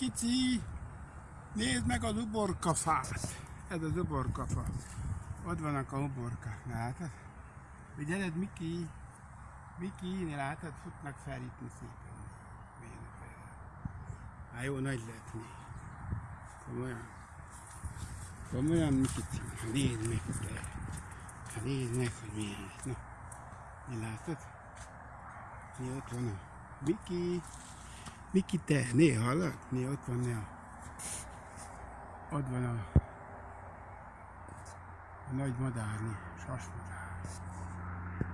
Mikici, nézd meg az uborkafát. Ez az uborkafa. Ott vannak a uborkák, látod? Figyeled, Miki? Miki, látod? Futnak fel itt szépen. Hát jó nagy lett mi. Komolyan. Komolyan, Mikici. Nézd meg te. Nézd meg, hogy milyen. Na, mi látod? Mi ott van a Miki? Miki, te, néha? Néha ott van néha. Ott van a, a nagy madárni, sasmas.